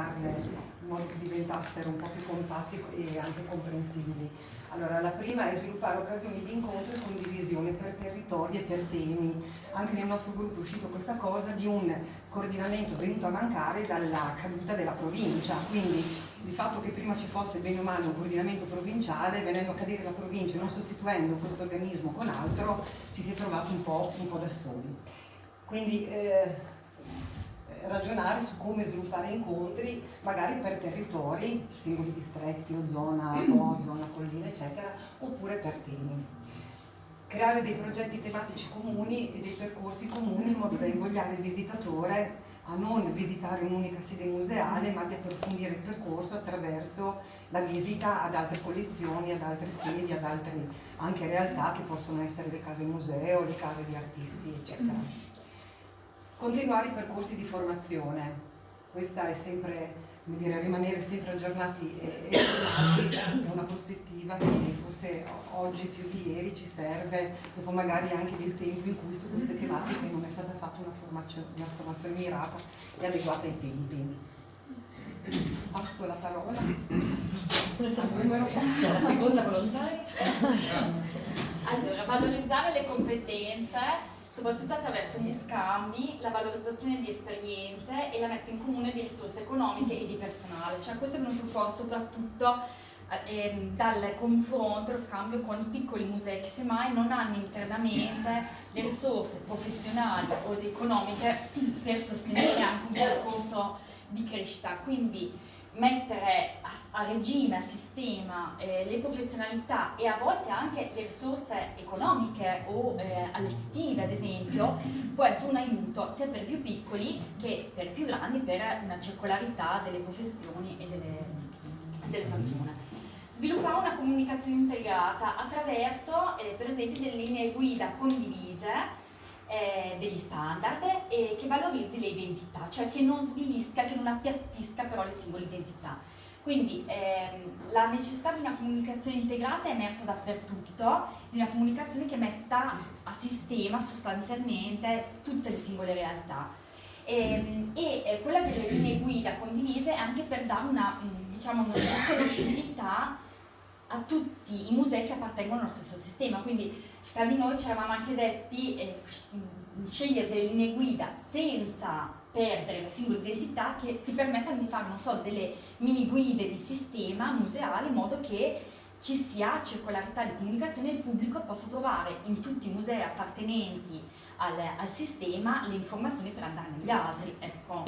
in modo che diventassero un po' più compatti e anche comprensibili. Allora, la prima è sviluppare occasioni di incontro e condivisione per territori e per temi. Anche nel nostro gruppo è uscito questa cosa di un coordinamento venuto a mancare dalla caduta della provincia, quindi il fatto che prima ci fosse bene o male un coordinamento provinciale, venendo a cadere la provincia e non sostituendo questo organismo con altro, ci si è trovato un po', un po da soli. Quindi eh, ragionare su come sviluppare incontri magari per territori, singoli distretti o zona o zona collina eccetera, oppure per temi. Creare dei progetti tematici comuni e dei percorsi comuni in modo da invogliare il visitatore a non visitare un'unica sede museale ma di approfondire il percorso attraverso la visita ad altre collezioni, ad altre sedi, ad altre anche realtà che possono essere le case museo, le case di artisti eccetera. Continuare i percorsi di formazione, questa è sempre, come dire, rimanere sempre aggiornati e aggiornati è una prospettiva che forse oggi più di ieri ci serve, dopo magari anche del tempo in cui su queste tematiche non è stata fatta una formazione, una formazione mirata e adeguata ai tempi. Passo la parola al numero la seconda volontaria. Allora, valorizzare le competenze soprattutto attraverso gli scambi, la valorizzazione di esperienze e la messa in comune di risorse economiche e di personale. Cioè questo è venuto fuori soprattutto eh, dal confronto, lo scambio con i piccoli musei che semmai non hanno internamente le risorse professionali o economiche per sostenere anche un percorso di crescita. Quindi mettere a, a, regime, a sistema eh, le professionalità e a volte anche le risorse economiche o eh, allestive ad esempio può essere un aiuto sia per i più piccoli che per i più grandi per una circolarità delle professioni e delle, delle persone. Sviluppare una comunicazione integrata attraverso eh, per esempio delle linee guida condivise eh, degli standard e che valorizzi le identità, cioè che non svilisca, che non appiattisca però le singole identità. Quindi ehm, la necessità di una comunicazione integrata è emersa dappertutto, di una comunicazione che metta a sistema sostanzialmente tutte le singole realtà. Ehm, e, e eh, quella delle linee guida condivise è anche per dare una, diciamo, una conoscibilità a tutti i musei che appartengono allo stesso sistema, quindi tra di noi ci eravamo anche detti eh, scegliere delle linee guida senza perdere la singola identità che ti permettano di fare, non so, delle mini guide di sistema museale in modo che ci sia circolarità di comunicazione e il pubblico possa trovare in tutti i musei appartenenti al, al sistema le informazioni per andare negli altri. Ecco.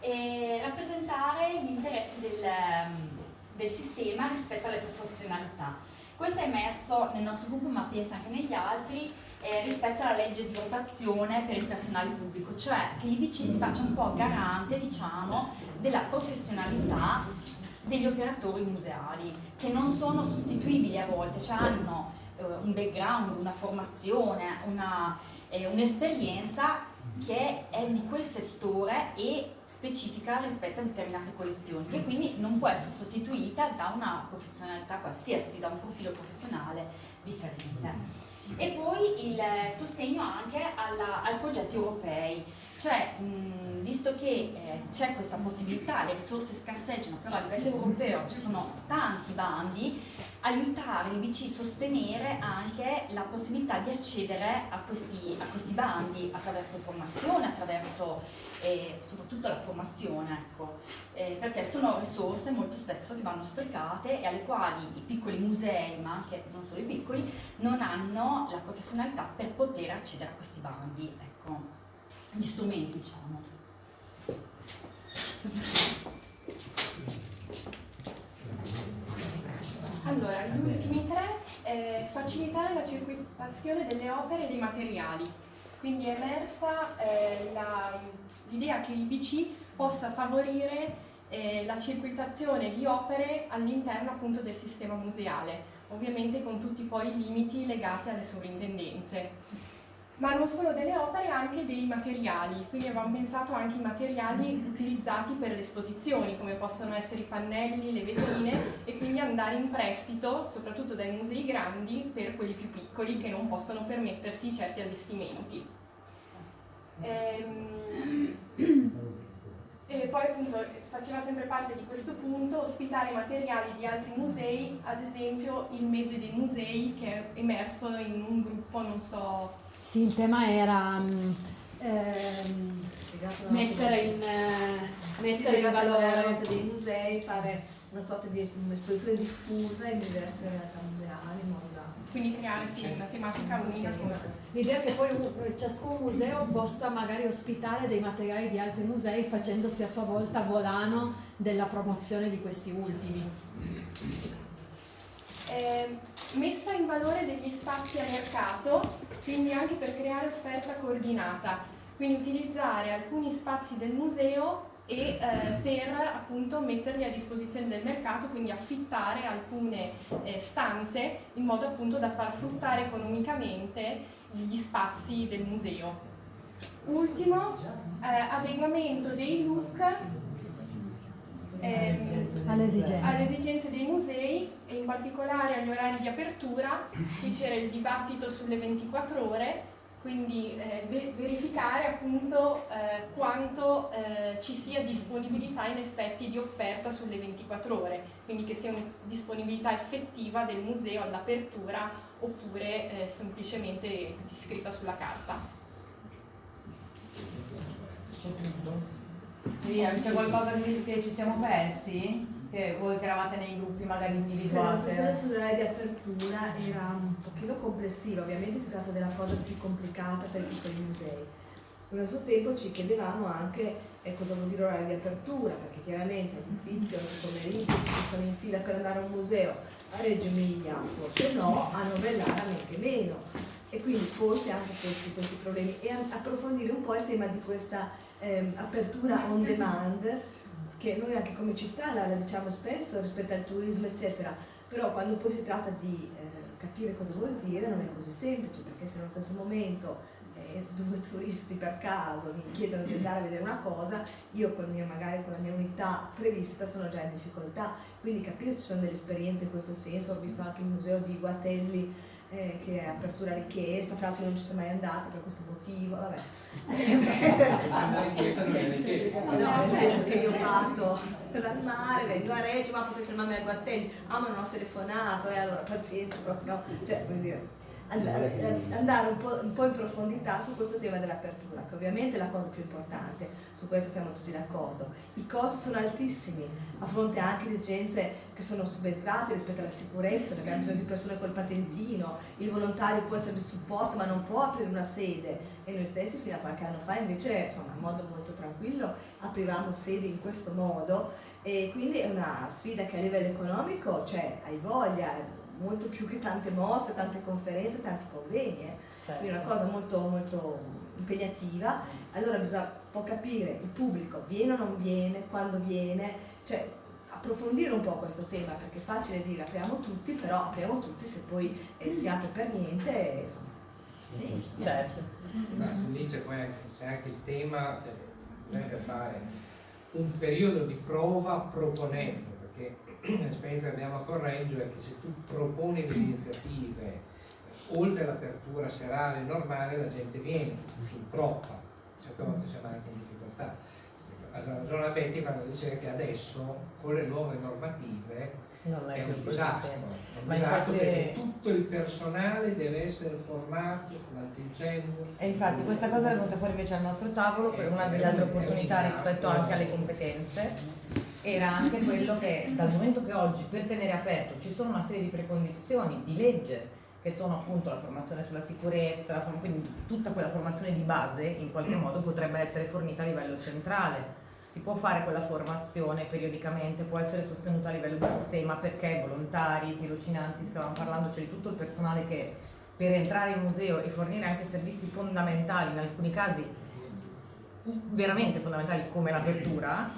E rappresentare gli interessi del, del sistema rispetto alle professionalità. Questo è emerso nel nostro gruppo, ma penso anche negli altri, eh, rispetto alla legge di rotazione per il personale pubblico, cioè che l'IBC si faccia un po' garante, diciamo, della professionalità degli operatori museali, che non sono sostituibili a volte, cioè hanno eh, un background, una formazione, un'esperienza eh, un che è di quel settore e specifica rispetto a determinate collezioni, che quindi non può essere sostituita da una professionalità qualsiasi, da un profilo professionale differente. E poi il sostegno anche alla, ai progetti europei, cioè mh, visto che eh, c'è questa possibilità, le risorse scarseggiano, però a livello europeo ci sono tanti bandi, aiutare l'IBC sostenere anche la possibilità di accedere a questi, a questi bandi attraverso formazione, attraverso eh, soprattutto la formazione, ecco, eh, perché sono risorse molto spesso che vanno sprecate e alle quali i piccoli musei, ma anche non solo i piccoli, non hanno la professionalità per poter accedere a questi bandi, ecco, gli strumenti diciamo. Allora, gli ultimi tre, eh, facilitare la circolazione delle opere e dei materiali. Quindi è emersa eh, l'idea che l'IBC possa favorire eh, la circuitazione di opere all'interno appunto del sistema museale, ovviamente con tutti poi i limiti legati alle sovrintendenze ma non solo delle opere, anche dei materiali, quindi avevamo pensato anche ai materiali utilizzati per le esposizioni, come possono essere i pannelli, le vetrine, e quindi andare in prestito, soprattutto dai musei grandi, per quelli più piccoli che non possono permettersi certi allestimenti. Ehm, E poi appunto faceva sempre parte di questo punto ospitare materiali di altri musei, ad esempio il mese dei musei che è emerso in un gruppo, non so... Sì, il tema era um, ehm, mettere in, eh, mettere in valore dei musei, fare una sorta di esposizione diffusa in diverse realtà museali in modo da... Quindi creare sì, una tematica unica. L'idea è che poi eh, ciascun museo possa magari ospitare dei materiali di altri musei facendosi a sua volta volano della promozione di questi ultimi. Eh, messa in valore degli spazi a mercato, quindi anche per creare offerta coordinata, quindi utilizzare alcuni spazi del museo e eh, per appunto metterli a disposizione del mercato, quindi affittare alcune eh, stanze in modo appunto da far fruttare economicamente gli spazi del museo. Ultimo, eh, adeguamento dei look ehm, alle, esigenze. alle, esigenze. dei musei e in particolare agli orari di apertura. Qui c'era il dibattito sulle 24 ore quindi eh, verificare appunto eh, quanto eh, ci sia disponibilità in effetti di offerta sulle 24 ore, quindi che sia una disponibilità effettiva del museo all'apertura oppure eh, semplicemente scritta sulla carta. C'è qualcosa che ci siamo persi? che voi che eravate nei gruppi magari individuati. La questione sull'orario di apertura era un pochino complessiva, ovviamente si tratta della cosa più complicata per i piccoli musei. Allo stesso tempo ci chiedevamo anche eh, cosa vuol dire orario di apertura, perché chiaramente all'inizio, oggi pomeriggio, ci sono in fila per andare a un museo a Reggio Emilia, forse no, a Novellara neanche meno. E quindi forse anche questi, questi problemi. E approfondire un po' il tema di questa eh, apertura on demand che noi anche come città la, la, diciamo spesso rispetto al turismo eccetera, però quando poi si tratta di eh, capire cosa vuol dire non è così semplice perché se allo stesso momento eh, due turisti per caso mi chiedono di andare a vedere una cosa, io con mio, magari con la mia unità prevista sono già in difficoltà, quindi capire se ci sono delle esperienze in questo senso, ho visto anche il museo di Guatelli eh, che è apertura richiesta, fra l'altro non ci sono mai andata per questo motivo, vabbè. no, nel senso che io parto dal mare, vengo a Reggio, ma potrei fermarmi a Guatelli, ah ma non ho telefonato, e eh, allora pazienza, no, cioè, vuol dire andare, andare un, po', un, po', in profondità su questo tema dell'apertura, che ovviamente è la cosa più importante, su questo siamo tutti d'accordo. I costi sono altissimi, a fronte anche di esigenze che sono subentrate rispetto alla sicurezza, abbiamo bisogno di persone col patentino, il volontario può essere di supporto ma non può aprire una sede. E noi stessi fino a qualche anno fa invece insomma, in modo molto tranquillo aprivamo sedi in questo modo. E quindi è una sfida che a livello economico cioè, hai voglia, molto più che tante mostre, tante conferenze, tanti convegni, eh. certo. quindi è una cosa molto, molto impegnativa, allora bisogna un po' capire il pubblico viene o non viene, quando viene, cioè approfondire un po' questo tema perché è facile dire apriamo tutti, però apriamo tutti se poi eh, si apre per niente, insomma. Sì, certo. Ma lì c'è anche il tema, bisogna fare un periodo di prova proponendo, perché l'esperienza che abbiamo a Correggio è che se tu proponi delle iniziative oltre all'apertura serale normale la gente viene, fin troppa, certe volte siamo anche in difficoltà. Ha ragione Betty quando dice che adesso con le nuove normative non è, è un disastro, è un disastro perché tutto il personale deve essere formato sull'antincendio. E infatti questa cosa è venuta fuori invece al nostro tavolo per una delle altre opportunità rispetto anche alle competenze era anche quello che dal momento che oggi per tenere aperto ci sono una serie di precondizioni di legge che sono appunto la formazione sulla sicurezza, quindi tutta quella formazione di base in qualche modo potrebbe essere fornita a livello centrale. Si può fare quella formazione periodicamente, può essere sostenuta a livello di sistema perché volontari, tirocinanti, stavamo parlando, c'è di tutto il personale che per entrare in museo e fornire anche servizi fondamentali, in alcuni casi veramente fondamentali come l'apertura,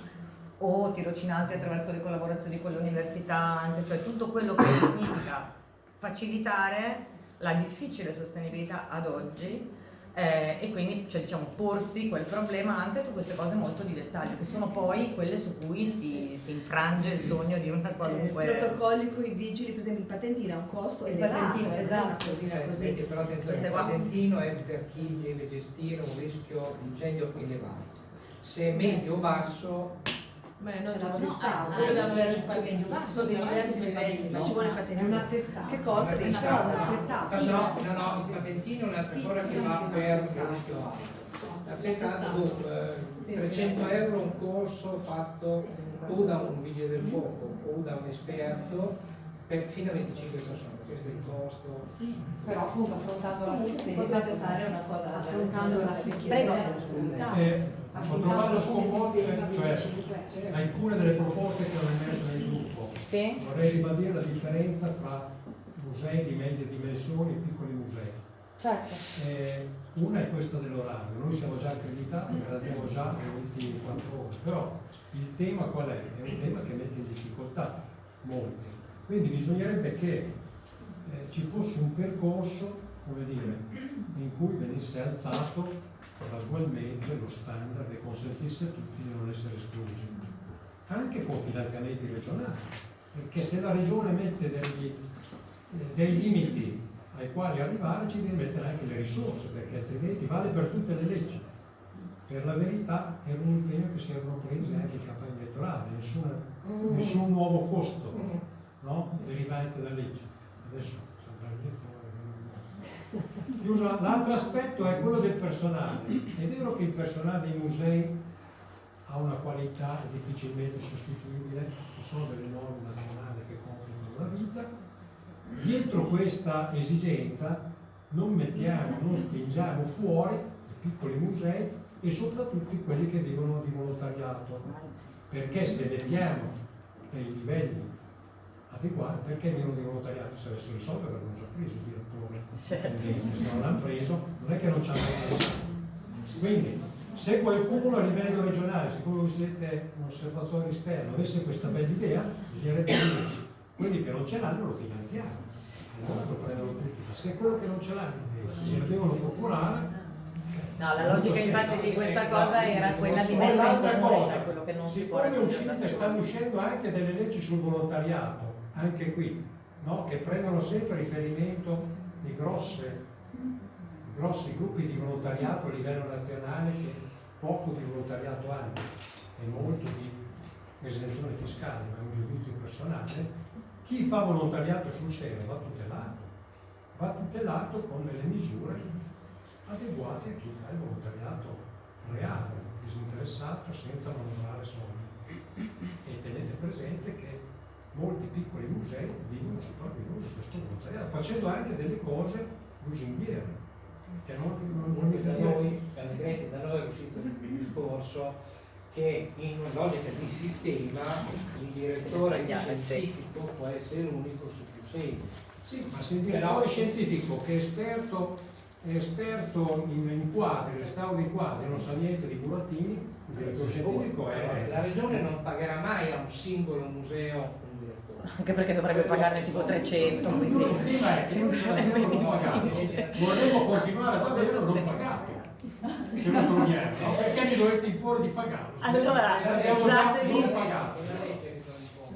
o tirocinanti attraverso le collaborazioni con le università, anche, cioè tutto quello che significa facilitare la difficile sostenibilità ad oggi eh, e quindi cioè, diciamo, porsi quel problema anche su queste cose molto di dettaglio, che sono poi quelle su cui si, si infrange il sogno di una qualunque... Eh, protocolli con i vigili, per esempio il patentino ha un costo il elevato, patentino, eh, esatto. Così, eh, così. Però attenzione, il patentino è per chi deve gestire un rischio di incendio elevato se è medio o basso Beh, noi C'è avere il Ci patentino, ci sono dei diversi si livelli, ma ci vuole il patentino. È una testata. Che costa testata. testata. No, no, no, il patentino è un'altra Sì, che va per sì, sì. il rischio alto. La testata, boh, eh, Sì, 300 sì. euro un corso fatto o da un vigile del fuoco o da un esperto per fino a 25 persone, questo è il costo. Però appunto affrontando la Si sessione, potrebbe fare una cosa affrontando la Prego. Eh, ho trovato sconvolgere, cioè alcune delle proposte che ho emesso nel gruppo. Sì? Vorrei ribadire la differenza tra musei di medie dimensioni e piccoli musei. Certo. Eh, una è questa dell'orario, noi siamo già accreditati, ve l'abbiamo già le 24 ore, però il tema qual è? È un tema che mette in difficoltà molti. Quindi bisognerebbe che eh, ci fosse un percorso, come dire, in cui venisse alzato gradualmente lo standard e consentisse a tutti di non essere esclusi, anche con finanziamenti regionali, perché se la regione mette degli, eh, dei limiti ai quali arrivare ci deve mettere anche le risorse, perché altrimenti vale per tutte le leggi. Per la verità era un impegno che si erano presi anche in campagna elettorale, nessuna- nessun nuovo costo no? derivante da leggi. Adesso l'altro aspetto è quello del personale. È vero che il personale dei musei ha una qualità difficilmente sostituibile, ci sono delle norme nazionali che complicano la vita. Dietro questa esigenza non mettiamo, non spingiamo fuori i piccoli musei e soprattutto quelli che vivono di volontariato, perché se mettiamo dei livelli adeguati, perché vivono di volontariato? Se avessero i soldi avrebbero già preso il direttore, Certo. Quindi, se non l'hanno preso, non è che non ci hanno preso. Quindi, se qualcuno a livello regionale, siccome voi siete un osservatore esterno, avesse questa bella idea, bisognerebbe dire quelli che non ce l'hanno lo finanziamo. Allora lo prendono tutti. Ma se quello che non ce l'hanno se lo devono procurare. No, la logica infatti di questa cosa era quella di mettere in comune, cosa, cioè quello che non si può siccome uscite, stanno uscendo anche delle leggi sul volontariato, anche qui, no? che prendono sempre riferimento di grosse, grossi gruppi di volontariato a livello nazionale che poco di volontariato hanno e molto di esenzione fiscale, ma è un giudizio personale, chi fa volontariato sul serio va tutelato, va tutelato con delle misure adeguate a chi fa il volontariato reale, disinteressato, senza manovare soldi. E tenete presente che molti piccoli musei vivono sopravvivono di questo volontariato, facendo anche delle cose lusinghiere, che non, non, non da noi, Allegretti, da noi è uscito il discorso che in una logica di sistema il direttore scientifico può essere l'unico su più sedi. Sì, ma se il direttore scientifico che è esperto, è esperto in, in quadri, restauro di quadri, non sa niente di burattini, il direttore scientifico è... La regione non pagherà mai a un singolo museo. Anche perché dovrebbe pagarne tipo 300, Il quindi è non pagato. difficile. Vorremmo continuare ad averlo non pagato. Se lo togliamo, no? perché mi dovete imporre di pagarlo? Se Allora, già scusatemi. non pagato.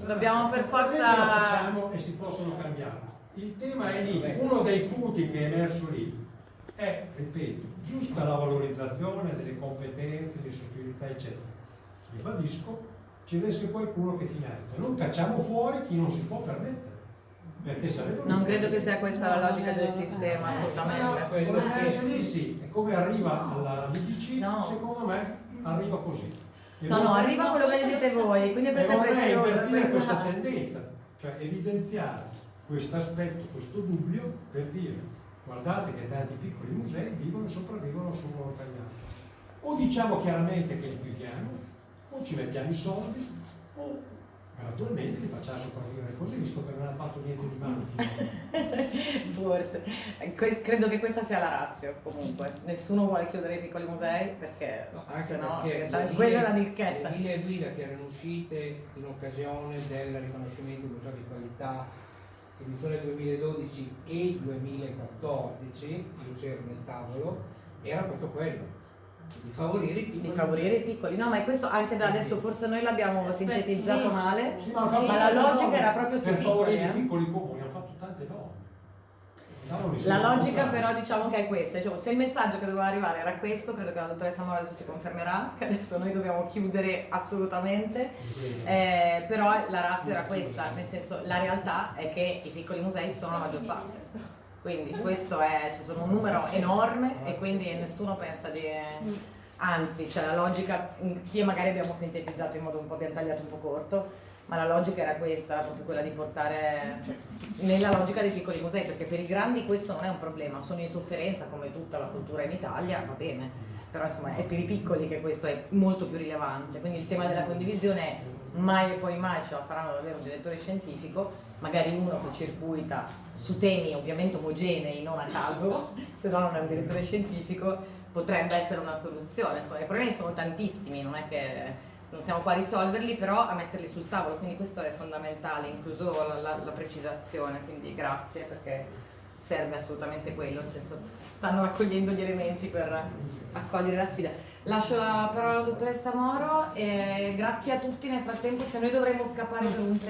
Dobbiamo per Le le forza... facciamo e si possono cambiare. Il tema è lì, uno dei punti che è emerso lì è, ripeto, giusta la valorizzazione delle competenze, di sostituibilità, eccetera. Ribadisco, ci deve essere qualcuno che finanzia. Non cacciamo fuori chi non si può permettere. Perché sarebbe Non credo che sia questa la logica del sistema, assolutamente. come me lì sì, e come arriva alla BBC, No. secondo me arriva così. E No, no, vorrei- arriva quello che dite voi, quindi questo è vorrei prezioso. invertire questa questa- tendenza, cioè evidenziare questo aspetto, questo dubbio per dire guardate che tanti piccoli musei vivono e sopravvivono sul volontariato. O diciamo chiaramente che li chiudiamo, o ci mettiamo i soldi, o gradualmente li facciamo sopravvivere così, visto che non hanno fatto niente di male. Forse. Credo che questa sia la razio, comunque. Nessuno vuole chiudere i piccoli musei perché No, anche se no, perché perché sai, le quella è la ricchezza. Le linee guida che erano uscite in occasione del riconoscimento di museo di qualità edizione 2012 e 2014, io c'ero nel tavolo, era proprio quello, di favorire i piccoli. Di favorire i piccoli, no, ma è questo anche da adesso, forse noi l'abbiamo Aspetta, sintetizzato sì. male, Sì, ma hanno fatto la logica norme era proprio sui per piccoli. favorire eh. i piccoli comuni, hanno fatto tante norme. No, parole si La logica però diciamo che è questa, diciamo, se il messaggio che doveva arrivare era questo, credo che la dottoressa Mora adesso ci confermerà, che adesso noi dobbiamo chiudere assolutamente, eh, però la razza era questa, nel senso la realtà è che i piccoli musei sono la maggior parte, quindi questo è, ci sono un numero enorme e quindi nessuno pensa di... Anzi, c'è la logica, qui magari abbiamo sintetizzato in modo un po', abbiamo tagliato un po' corto, ma la logica era questa, proprio quella di portare cioè, nella logica dei piccoli musei, perché per i grandi questo non è un problema, sono in sofferenza come tutta la cultura in Italia, va bene, però insomma è per i piccoli che questo è molto più rilevante, quindi il tema della condivisione è mai e poi mai ce la faranno davvero un direttore scientifico, magari uno che circuita su temi ovviamente omogenei, non a caso, se no non è un direttore scientifico, potrebbe essere una soluzione, insomma i problemi sono tantissimi, non è che non siamo qua a risolverli, però a metterli sul tavolo, quindi questo è fondamentale, incluso la, la- la precisazione, quindi grazie perché serve assolutamente quello, nel senso stanno raccogliendo gli elementi per accogliere la sfida. Lascio la parola alla dottoressa Moro e grazie a tutti nel frattempo, se noi dovremmo scappare per un